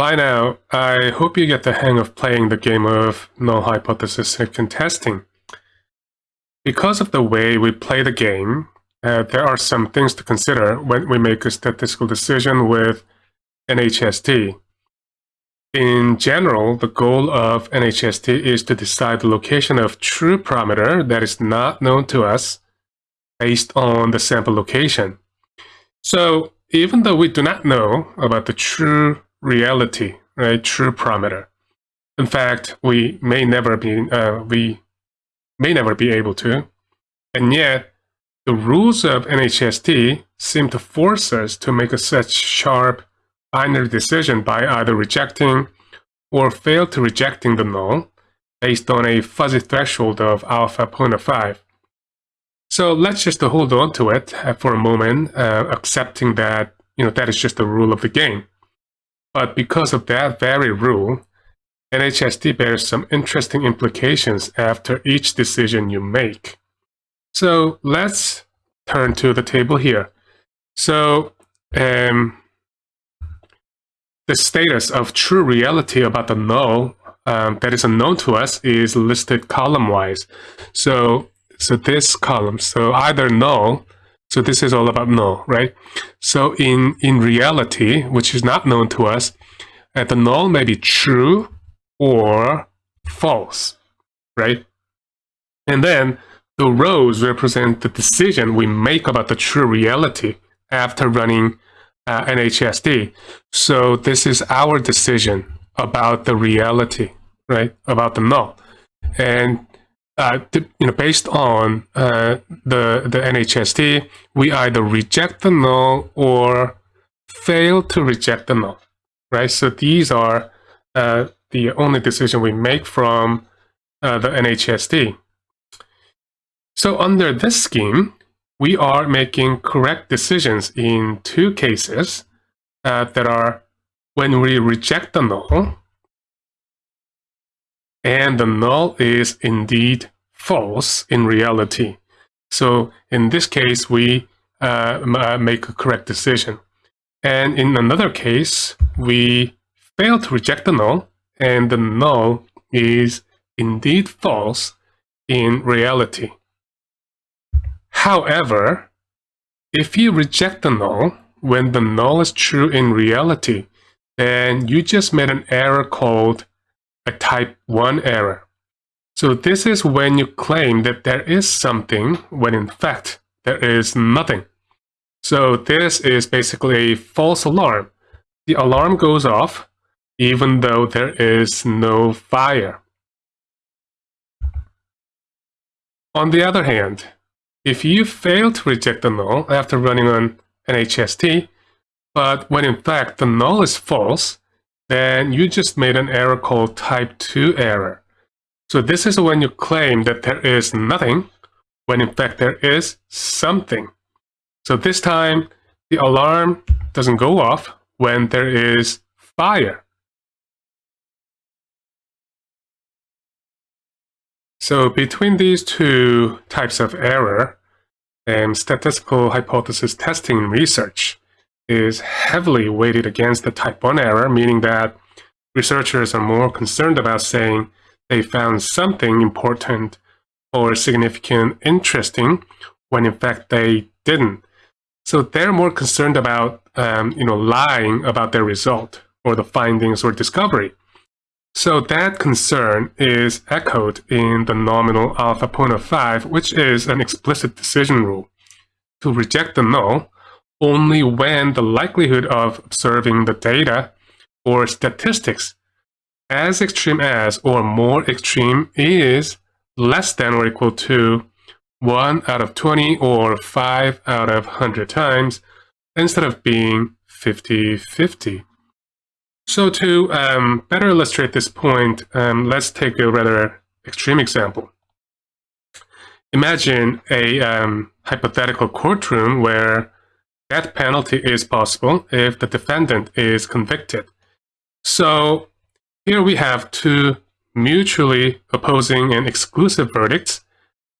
By now, I hope you get the hang of playing the game of null hypothesis testing. Because of the way we play the game, uh, there are some things to consider when we make a statistical decision with NHST. In general, the goal of NHST is to decide the location of true parameter that is not known to us based on the sample location. So even though we do not know about the true reality, right, true parameter, in fact, we may never be uh, we may never be able to, and yet the rules of NHST seem to force us to make a such sharp binary decision by either rejecting or fail to rejecting the null based on a fuzzy threshold of alpha 0.5. So let's just hold on to it uh, for a moment, uh, accepting that you know that is just the rule of the game. But because of that very rule, NHST bears some interesting implications after each decision you make. So let's turn to the table here. So um, the status of true reality about the null um, that is unknown to us is listed column-wise. So, so this column, so either null, so this is all about null, right? So in, in reality, which is not known to us, uh, the null may be true or false, right? And then the rows represent the decision we make about the true reality after running uh, NHST. So this is our decision about the reality, right? About the null. And you know, based on uh, the the NHST, we either reject the null or fail to reject the null, right? So these are uh, the only decision we make from uh, the NHST. So under this scheme, we are making correct decisions in two cases uh, that are when we reject the null and the null is indeed false in reality. So in this case, we uh, make a correct decision. And in another case, we fail to reject the null and the null is indeed false in reality. However, if you reject the null when the null is true in reality, then you just made an error called a type 1 error. So this is when you claim that there is something when in fact there is nothing. So this is basically a false alarm. The alarm goes off even though there is no fire. On the other hand, if you fail to reject the null after running on NHST, but when in fact the null is false, then you just made an error called type 2 error. So this is when you claim that there is nothing, when in fact there is something. So this time, the alarm doesn't go off when there is fire. So between these two types of error, um, statistical hypothesis testing research is heavily weighted against the type 1 error, meaning that researchers are more concerned about saying they found something important or significant interesting when in fact they didn't. So they're more concerned about um, you know, lying about their result or the findings or discovery. So that concern is echoed in the nominal alpha 0.5, which is an explicit decision rule to reject the null only when the likelihood of observing the data or statistics as extreme as or more extreme is less than or equal to 1 out of 20 or 5 out of 100 times instead of being 50-50. So to um, better illustrate this point, um, let's take a rather extreme example. Imagine a um, hypothetical courtroom where death penalty is possible if the defendant is convicted. So here we have two mutually opposing and exclusive verdicts,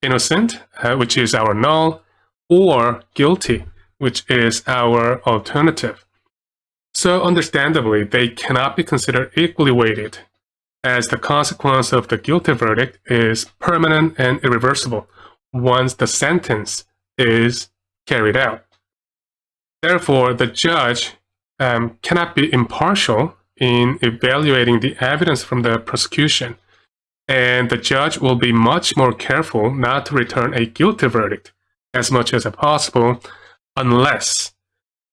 innocent, uh, which is our null, or guilty, which is our alternative. So understandably, they cannot be considered equally weighted, as the consequence of the guilty verdict is permanent and irreversible once the sentence is carried out. Therefore, the judge um, cannot be impartial in evaluating the evidence from the prosecution, and the judge will be much more careful not to return a guilty verdict as much as possible unless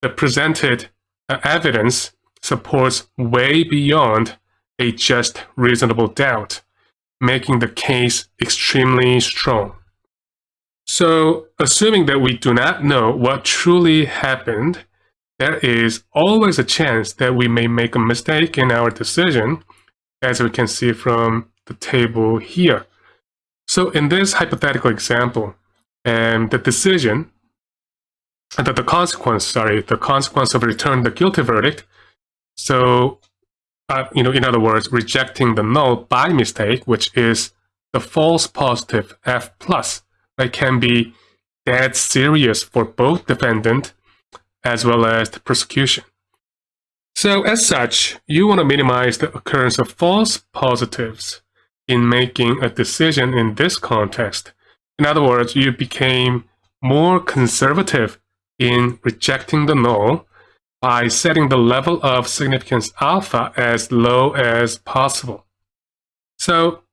the presented uh, evidence supports way beyond a just reasonable doubt, making the case extremely strong. So, assuming that we do not know what truly happened, there is always a chance that we may make a mistake in our decision, as we can see from the table here. So in this hypothetical example, um, the decision, uh, the, consequence, sorry, the consequence of returning the guilty verdict, so, uh, you know, in other words, rejecting the null by mistake, which is the false positive F plus, that can be dead serious for both defendant as well as the prosecution. So as such, you want to minimize the occurrence of false positives in making a decision in this context. In other words, you became more conservative in rejecting the null by setting the level of significance alpha as low as possible. So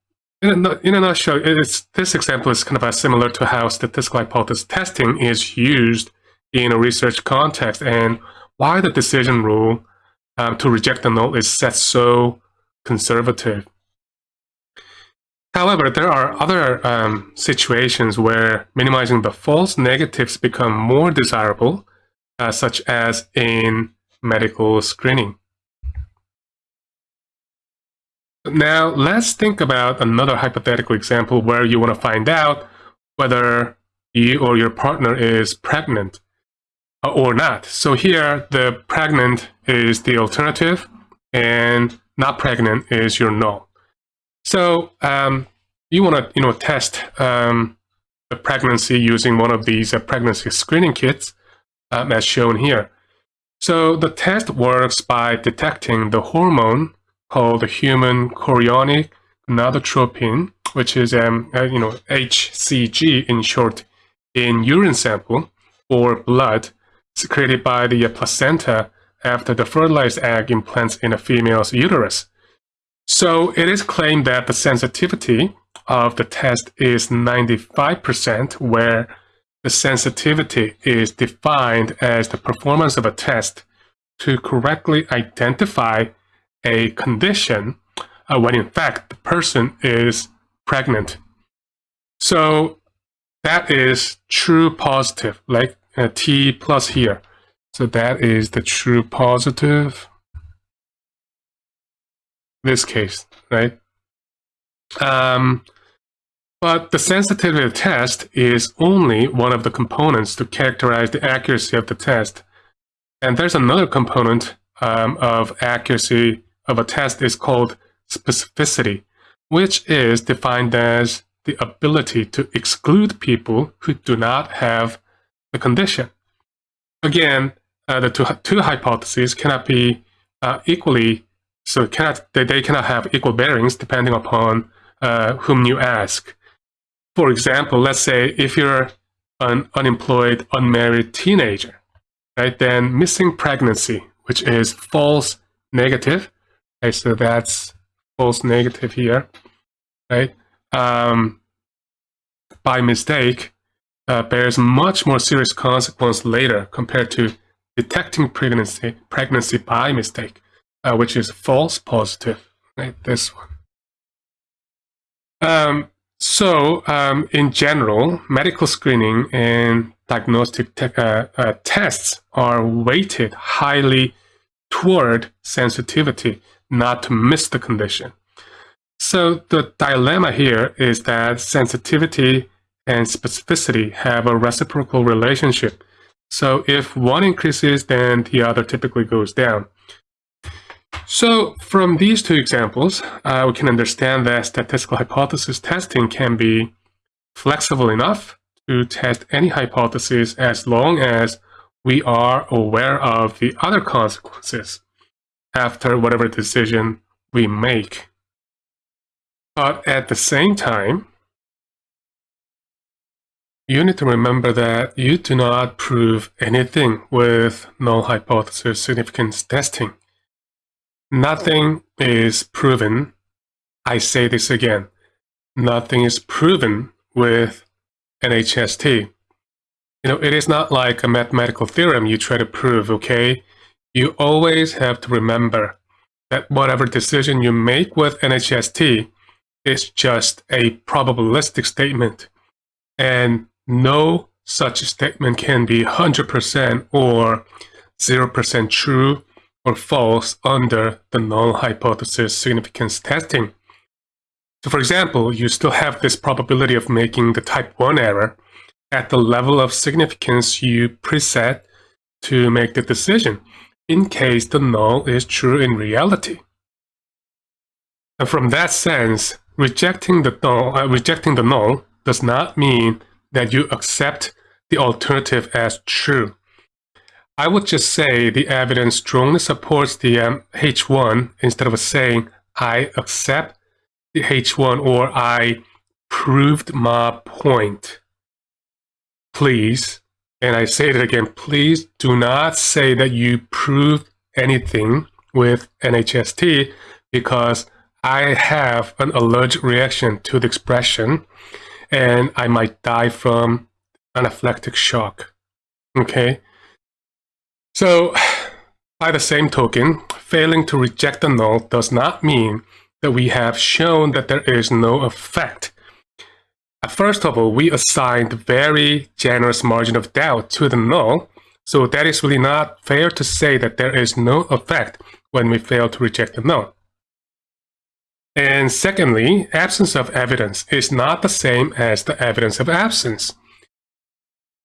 in a, in a nutshell, this example is kind of similar to how statistical hypothesis testing is used in a research context and why the decision rule um, to reject the null is set so conservative. However, there are other um, situations where minimizing the false negatives become more desirable, uh, such as in medical screening. Now, let's think about another hypothetical example where you want to find out whether you or your partner is pregnant or not. So here, the pregnant is the alternative, and not pregnant is your null. So um, you want to you know test um, the pregnancy using one of these uh, pregnancy screening kits, um, as shown here. So the test works by detecting the hormone called the human chorionic gonadotropin, which is um, uh, you know HCG in short, in urine sample or blood secreted by the placenta after the fertilized egg implants in a female's uterus. So it is claimed that the sensitivity of the test is 95%, where the sensitivity is defined as the performance of a test to correctly identify a condition uh, when in fact the person is pregnant. So that is true positive, like uh, T plus here. So that is the true positive. This case, right? Um, but the sensitivity test is only one of the components to characterize the accuracy of the test. And there's another component um, of accuracy of a test is called specificity, which is defined as the ability to exclude people who do not have the condition. Again, uh, the two, two hypotheses cannot be uh, equally, so cannot, they, they cannot have equal bearings depending upon uh, whom you ask. For example, let's say if you're an unemployed, unmarried teenager, right, then missing pregnancy, which is false negative, Okay, so that's false negative here, right? Um, by mistake uh, bears much more serious consequence later compared to detecting pregnancy pregnancy by mistake, uh, which is false positive, right? This one. Um, so, um, in general, medical screening and diagnostic te uh, uh, tests are weighted highly toward sensitivity not to miss the condition. So the dilemma here is that sensitivity and specificity have a reciprocal relationship. So if one increases, then the other typically goes down. So from these two examples, uh, we can understand that statistical hypothesis testing can be flexible enough to test any hypothesis as long as we are aware of the other consequences after whatever decision we make. But at the same time, you need to remember that you do not prove anything with null hypothesis significance testing. Nothing is proven. I say this again. Nothing is proven with NHST. You know, it is not like a mathematical theorem you try to prove, okay? You always have to remember that whatever decision you make with NHST is just a probabilistic statement. And no such statement can be 100% or 0% true or false under the null hypothesis significance testing. So for example, you still have this probability of making the type 1 error at the level of significance you preset to make the decision in case the null is true in reality. And from that sense, rejecting the null, uh, rejecting the null does not mean that you accept the alternative as true. I would just say the evidence strongly supports the um, H1 instead of saying I accept the H1 or I proved my point. Please, and I say it again, please do not say that you proved anything with NHST because I have an allergic reaction to the expression and I might die from anaphylactic shock. Okay? So, by the same token, failing to reject the null does not mean that we have shown that there is no effect. First of all, we assigned very generous margin of doubt to the null, so that is really not fair to say that there is no effect when we fail to reject the null. And secondly, absence of evidence is not the same as the evidence of absence.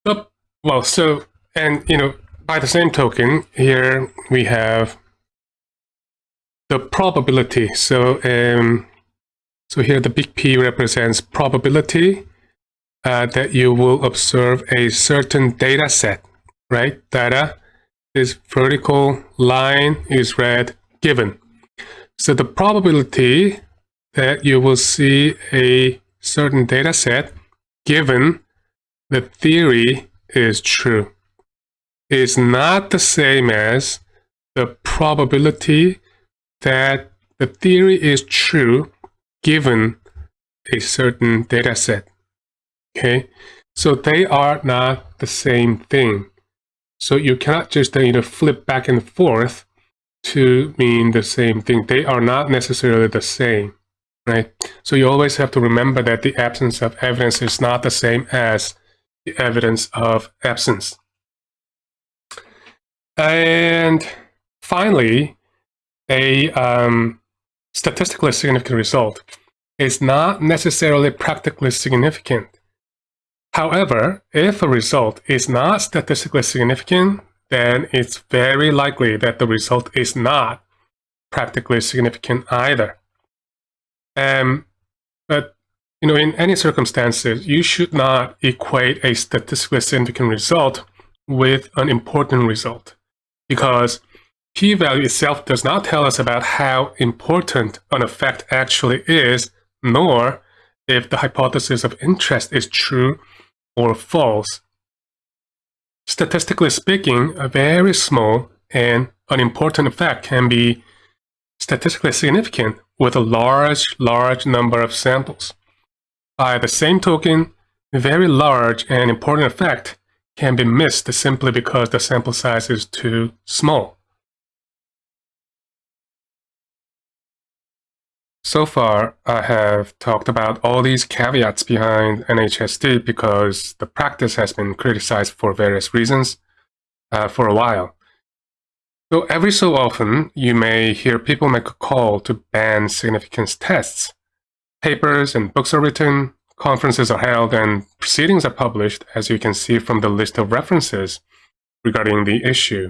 But, well, so, and, you know, by the same token, here we have the probability. So, um, so here the big P represents probability uh, that you will observe a certain data set, right? Data, this vertical line is red given. So the probability that you will see a certain data set given the theory is true is not the same as the probability that the theory is true given a certain data set. Okay, so they are not the same thing. So you cannot just you know flip back and forth to mean the same thing. They are not necessarily the same, right? So you always have to remember that the absence of evidence is not the same as the evidence of absence. And finally, a um, statistically significant result is not necessarily practically significant. However, if a result is not statistically significant, then it's very likely that the result is not practically significant either. Um, but you know, in any circumstances, you should not equate a statistically significant result with an important result because p-value itself does not tell us about how important an effect actually is, nor if the hypothesis of interest is true or false. Statistically speaking, a very small and unimportant effect can be statistically significant with a large, large number of samples. By the same token, a very large and important effect can be missed simply because the sample size is too small. So far, I have talked about all these caveats behind NHST because the practice has been criticized for various reasons uh, for a while. So every so often, you may hear people make a call to ban significance tests. Papers and books are written, conferences are held and proceedings are published, as you can see from the list of references regarding the issue.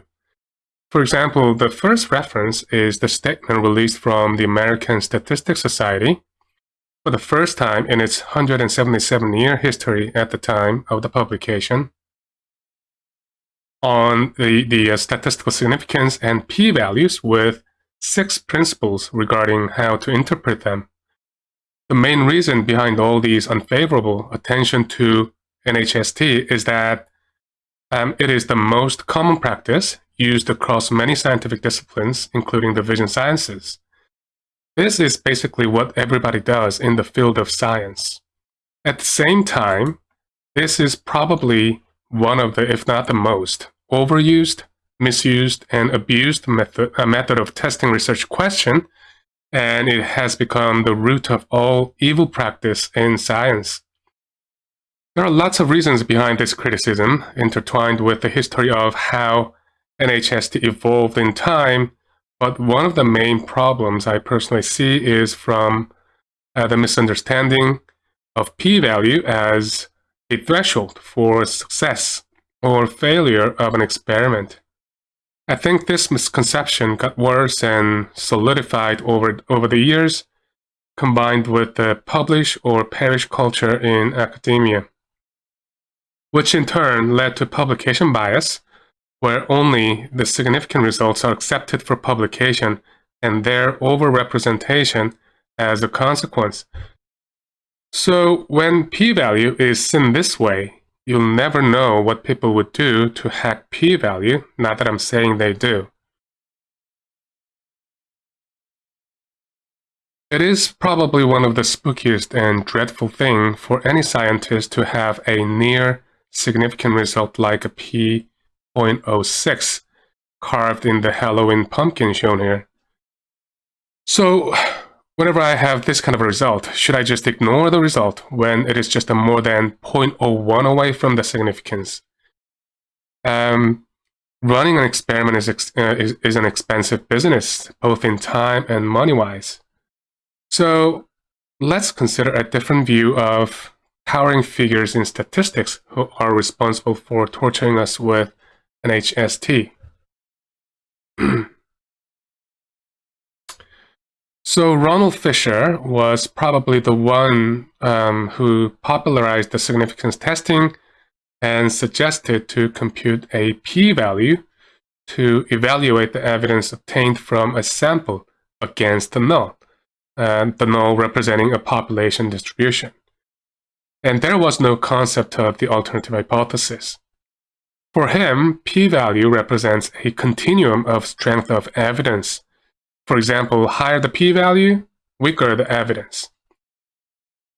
For example, the first reference is the statement released from the American Statistics Society for the first time in its 177-year history at the time of the publication on the, the uh, statistical significance and p-values with six principles regarding how to interpret them. The main reason behind all these unfavorable attention to NHST is that um, it is the most common practice used across many scientific disciplines, including the vision sciences. This is basically what everybody does in the field of science. At the same time, this is probably one of the, if not the most, overused, misused, and abused method, uh, method of testing research question, and it has become the root of all evil practice in science. There are lots of reasons behind this criticism, intertwined with the history of how NHST evolved in time, but one of the main problems I personally see is from uh, the misunderstanding of p-value as a threshold for success or failure of an experiment. I think this misconception got worse and solidified over, over the years, combined with the publish or perish culture in academia, which in turn led to publication bias, where only the significant results are accepted for publication and their overrepresentation as a consequence. So when p-value is seen this way, you'll never know what people would do to hack p-value, not that I'm saying they do. It is probably one of the spookiest and dreadful thing for any scientist to have a near significant result like a p.06 carved in the Halloween pumpkin shown here. So Whenever I have this kind of a result, should I just ignore the result when it is just a more than 0.01 away from the significance? Um, running an experiment is, uh, is, is an expensive business, both in time and money-wise. So let's consider a different view of towering figures in statistics who are responsible for torturing us with NHST. So Ronald Fisher was probably the one um, who popularized the significance testing and suggested to compute a p-value to evaluate the evidence obtained from a sample against the null, and the null representing a population distribution. And there was no concept of the alternative hypothesis. For him, p-value represents a continuum of strength of evidence for example, higher the p-value, weaker the evidence.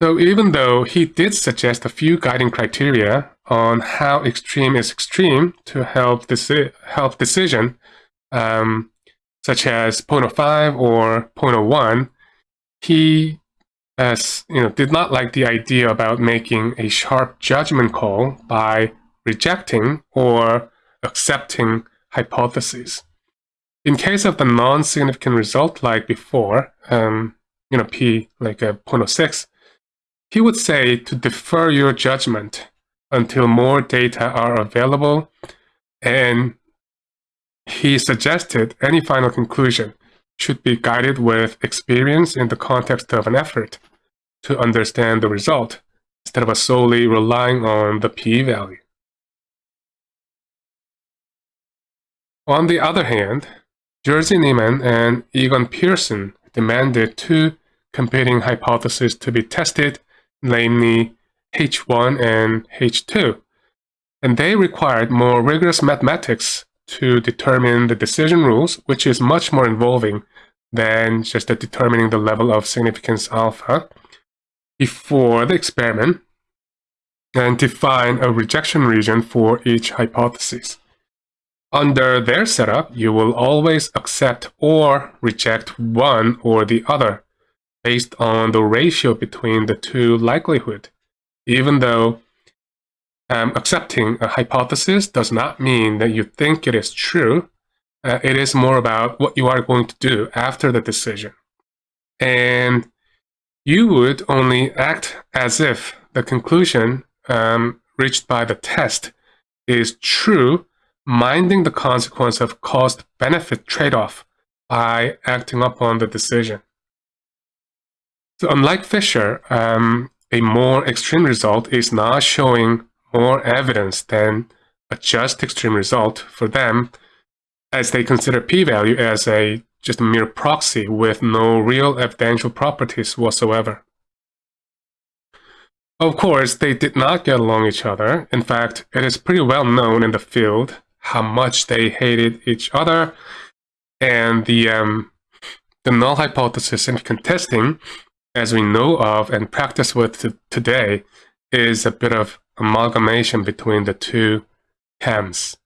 So even though he did suggest a few guiding criteria on how extreme is extreme to help, deci help decision, um, such as 0.05 or 0.01, he as, you know, did not like the idea about making a sharp judgment call by rejecting or accepting hypotheses. In case of the non-significant result like before, um, you know, p like a 0.06, he would say to defer your judgment until more data are available and he suggested any final conclusion should be guided with experience in the context of an effort to understand the result instead of solely relying on the p-value. On the other hand, Jerzy Neyman and Egon Pearson demanded two competing hypotheses to be tested, namely H1 and H2. And they required more rigorous mathematics to determine the decision rules, which is much more involving than just determining the level of significance alpha before the experiment and define a rejection region for each hypothesis. Under their setup, you will always accept or reject one or the other based on the ratio between the two likelihood, even though um, accepting a hypothesis does not mean that you think it is true. Uh, it is more about what you are going to do after the decision. And you would only act as if the conclusion um, reached by the test is true minding the consequence of cost-benefit trade-off by acting upon the decision. So unlike Fisher, um, a more extreme result is not showing more evidence than a just extreme result for them as they consider p-value as a just a mere proxy with no real evidential properties whatsoever. Of course, they did not get along each other. In fact, it is pretty well known in the field how much they hated each other, and the um, the null hypothesis in contesting, as we know of and practice with today, is a bit of amalgamation between the two camps.